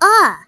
二。